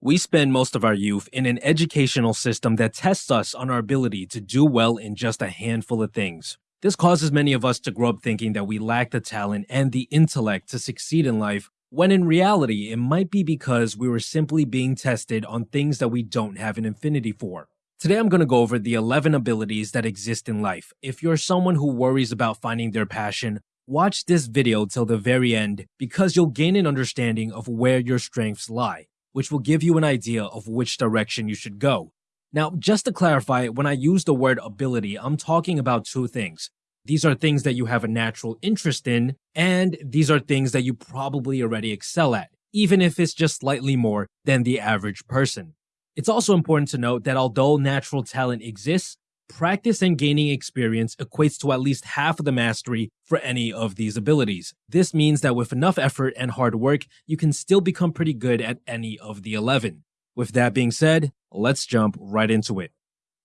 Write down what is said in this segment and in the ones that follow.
We spend most of our youth in an educational system that tests us on our ability to do well in just a handful of things. This causes many of us to grow up thinking that we lack the talent and the intellect to succeed in life, when in reality, it might be because we were simply being tested on things that we don't have an affinity for. Today, I'm going to go over the 11 abilities that exist in life. If you're someone who worries about finding their passion, watch this video till the very end because you'll gain an understanding of where your strengths lie which will give you an idea of which direction you should go. Now, just to clarify, when I use the word ability, I'm talking about two things. These are things that you have a natural interest in, and these are things that you probably already excel at, even if it's just slightly more than the average person. It's also important to note that although natural talent exists, Practice and gaining experience equates to at least half of the mastery for any of these abilities. This means that with enough effort and hard work, you can still become pretty good at any of the 11. With that being said, let's jump right into it.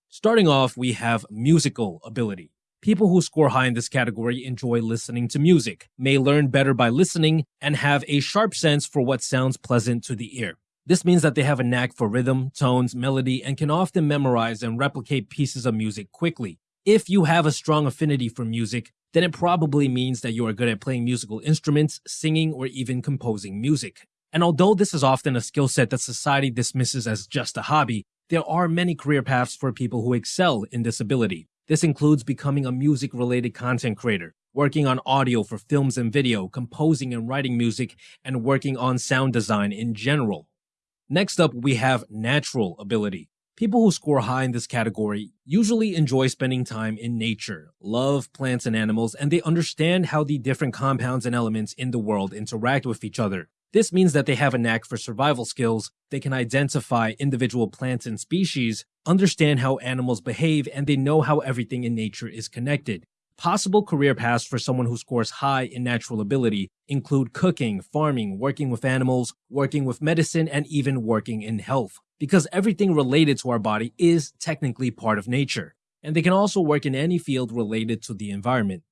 Starting off, we have musical ability. People who score high in this category enjoy listening to music, may learn better by listening, and have a sharp sense for what sounds pleasant to the ear. This means that they have a knack for rhythm, tones, melody, and can often memorize and replicate pieces of music quickly. If you have a strong affinity for music, then it probably means that you are good at playing musical instruments, singing, or even composing music. And although this is often a skill set that society dismisses as just a hobby, there are many career paths for people who excel in this ability. This includes becoming a music related content creator, working on audio for films and video, composing and writing music, and working on sound design in general. Next up, we have natural ability. People who score high in this category usually enjoy spending time in nature, love plants and animals, and they understand how the different compounds and elements in the world interact with each other. This means that they have a knack for survival skills, they can identify individual plants and species, understand how animals behave, and they know how everything in nature is connected. Possible career paths for someone who scores high in natural ability include cooking, farming, working with animals, working with medicine, and even working in health, because everything related to our body is technically part of nature, and they can also work in any field related to the environment.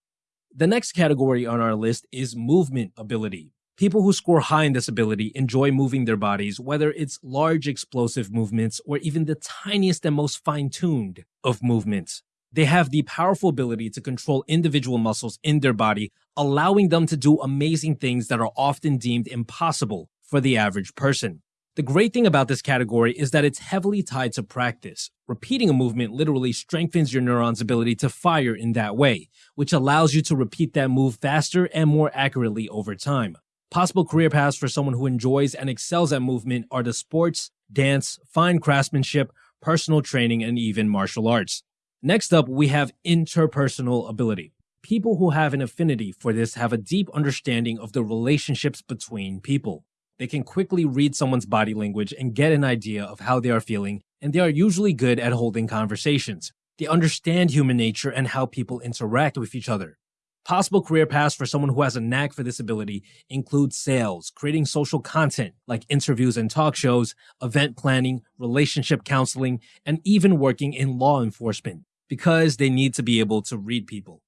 The next category on our list is movement ability. People who score high in this ability enjoy moving their bodies, whether it's large explosive movements or even the tiniest and most fine-tuned of movements. They have the powerful ability to control individual muscles in their body, allowing them to do amazing things that are often deemed impossible for the average person. The great thing about this category is that it's heavily tied to practice. Repeating a movement literally strengthens your neuron's ability to fire in that way, which allows you to repeat that move faster and more accurately over time. Possible career paths for someone who enjoys and excels at movement are the sports, dance, fine craftsmanship, personal training, and even martial arts. Next up, we have interpersonal ability. People who have an affinity for this have a deep understanding of the relationships between people. They can quickly read someone's body language and get an idea of how they are feeling, and they are usually good at holding conversations. They understand human nature and how people interact with each other. Possible career paths for someone who has a knack for this ability include sales, creating social content like interviews and talk shows, event planning, relationship counseling, and even working in law enforcement because they need to be able to read people.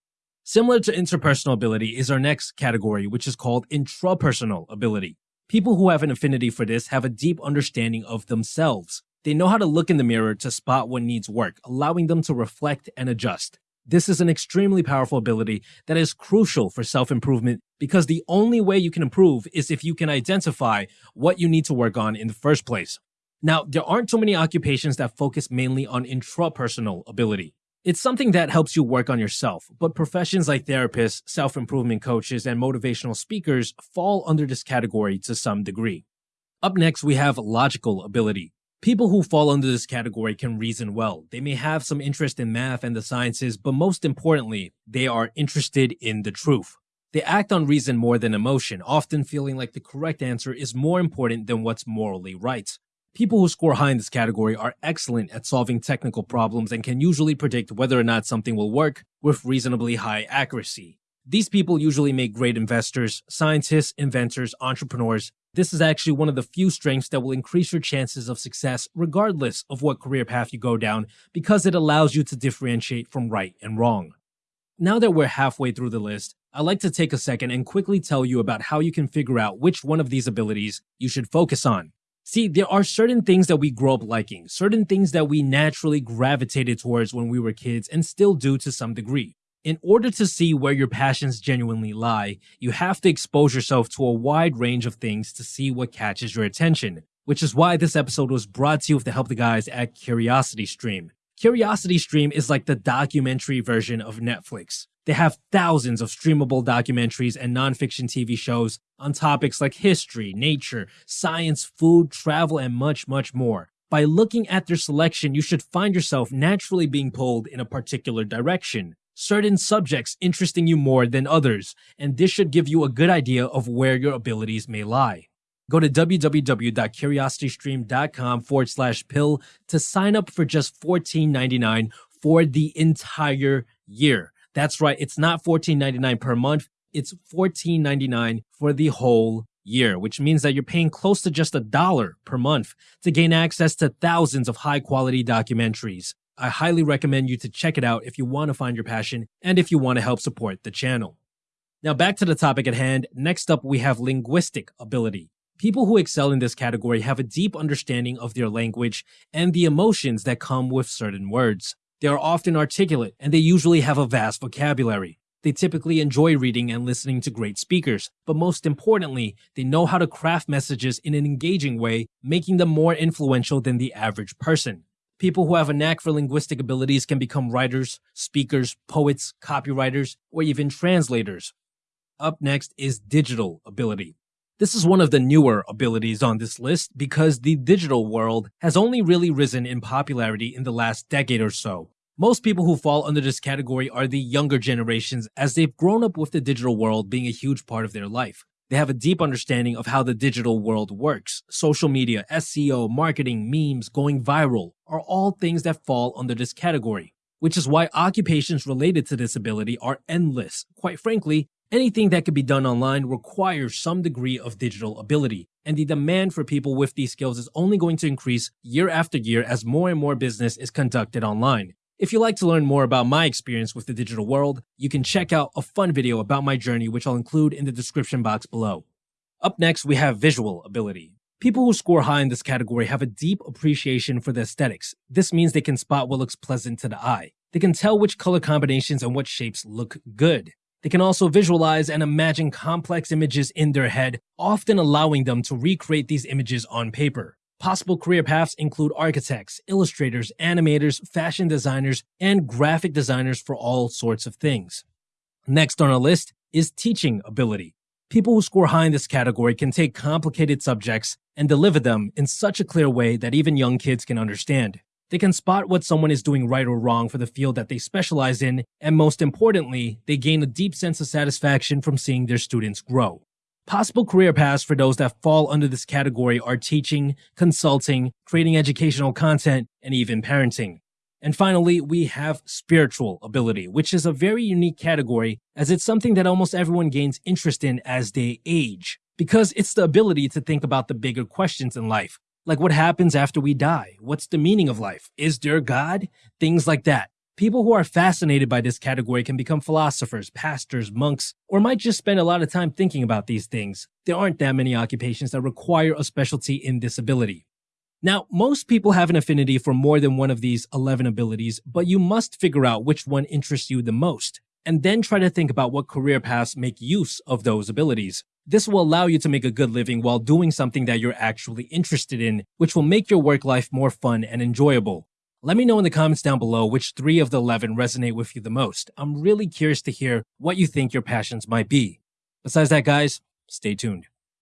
Similar to interpersonal ability is our next category, which is called intrapersonal ability. People who have an affinity for this have a deep understanding of themselves. They know how to look in the mirror to spot what needs work, allowing them to reflect and adjust. This is an extremely powerful ability that is crucial for self-improvement because the only way you can improve is if you can identify what you need to work on in the first place. Now, there aren't too many occupations that focus mainly on intrapersonal ability. It's something that helps you work on yourself, but professions like therapists, self improvement coaches, and motivational speakers fall under this category to some degree. Up next, we have logical ability. People who fall under this category can reason well. They may have some interest in math and the sciences, but most importantly, they are interested in the truth. They act on reason more than emotion, often feeling like the correct answer is more important than what's morally right. People who score high in this category are excellent at solving technical problems and can usually predict whether or not something will work with reasonably high accuracy. These people usually make great investors, scientists, inventors, entrepreneurs. This is actually one of the few strengths that will increase your chances of success regardless of what career path you go down because it allows you to differentiate from right and wrong. Now that we're halfway through the list, I'd like to take a second and quickly tell you about how you can figure out which one of these abilities you should focus on. See, there are certain things that we grow up liking, certain things that we naturally gravitated towards when we were kids and still do to some degree. In order to see where your passions genuinely lie, you have to expose yourself to a wide range of things to see what catches your attention, which is why this episode was brought to you with the help of the guys at Curiosity Stream. Curiosity Stream is like the documentary version of Netflix. They have thousands of streamable documentaries and nonfiction TV shows on topics like history, nature, science, food, travel, and much, much more. By looking at their selection, you should find yourself naturally being pulled in a particular direction. Certain subjects interesting you more than others, and this should give you a good idea of where your abilities may lie. Go to www.curiositystream.com forward slash pill to sign up for just $14.99 for the entire year. That's right, it's not $14.99 per month, it's $14.99 for the whole year, which means that you're paying close to just a dollar per month to gain access to thousands of high quality documentaries. I highly recommend you to check it out if you want to find your passion and if you want to help support the channel. Now, back to the topic at hand. Next up, we have linguistic ability. People who excel in this category have a deep understanding of their language and the emotions that come with certain words. They are often articulate and they usually have a vast vocabulary. They typically enjoy reading and listening to great speakers, but most importantly, they know how to craft messages in an engaging way, making them more influential than the average person. People who have a knack for linguistic abilities can become writers, speakers, poets, copywriters, or even translators. Up next is digital ability. This is one of the newer abilities on this list because the digital world has only really risen in popularity in the last decade or so. Most people who fall under this category are the younger generations as they've grown up with the digital world being a huge part of their life. They have a deep understanding of how the digital world works. Social media, SEO, marketing, memes, going viral are all things that fall under this category, which is why occupations related to this ability are endless. Quite frankly, anything that can be done online requires some degree of digital ability, and the demand for people with these skills is only going to increase year after year as more and more business is conducted online. If you'd like to learn more about my experience with the digital world, you can check out a fun video about my journey, which I'll include in the description box below. Up next, we have visual ability. People who score high in this category have a deep appreciation for the aesthetics. This means they can spot what looks pleasant to the eye. They can tell which color combinations and what shapes look good. They can also visualize and imagine complex images in their head, often allowing them to recreate these images on paper. Possible career paths include architects, illustrators, animators, fashion designers, and graphic designers for all sorts of things. Next on our list is teaching ability. People who score high in this category can take complicated subjects and deliver them in such a clear way that even young kids can understand. They can spot what someone is doing right or wrong for the field that they specialize in, and most importantly, they gain a deep sense of satisfaction from seeing their students grow. Possible career paths for those that fall under this category are teaching, consulting, creating educational content, and even parenting. And finally, we have spiritual ability, which is a very unique category as it's something that almost everyone gains interest in as they age, because it's the ability to think about the bigger questions in life. Like what happens after we die? What's the meaning of life? Is there God? Things like that. People who are fascinated by this category can become philosophers, pastors, monks, or might just spend a lot of time thinking about these things. There aren't that many occupations that require a specialty in this ability. Now, most people have an affinity for more than one of these 11 abilities, but you must figure out which one interests you the most, and then try to think about what career paths make use of those abilities. This will allow you to make a good living while doing something that you're actually interested in, which will make your work life more fun and enjoyable. Let me know in the comments down below which three of the 11 resonate with you the most. I'm really curious to hear what you think your passions might be. Besides that, guys, stay tuned.